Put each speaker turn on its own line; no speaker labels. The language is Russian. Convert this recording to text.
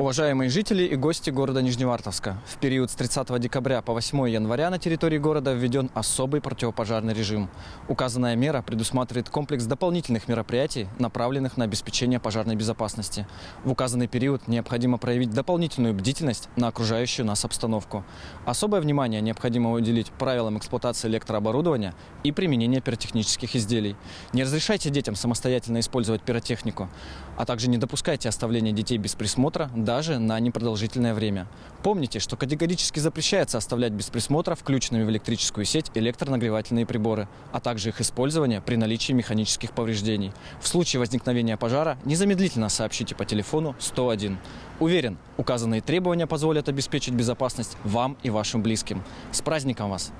Уважаемые жители и гости города Нижневартовска, в период с 30 декабря по 8 января на территории города введен особый противопожарный режим. Указанная мера предусматривает комплекс дополнительных мероприятий, направленных на обеспечение пожарной безопасности. В указанный период необходимо проявить дополнительную бдительность на окружающую нас обстановку. Особое внимание необходимо уделить правилам эксплуатации электрооборудования и применения пиротехнических изделий. Не разрешайте детям самостоятельно использовать пиротехнику, а также не допускайте оставления детей без присмотра даже на непродолжительное время. Помните, что категорически запрещается оставлять без присмотра включенными в электрическую сеть электронагревательные приборы, а также их использование при наличии механических повреждений. В случае возникновения пожара незамедлительно сообщите по телефону 101. Уверен, указанные требования позволят обеспечить безопасность вам и вашим близким. С праздником вас!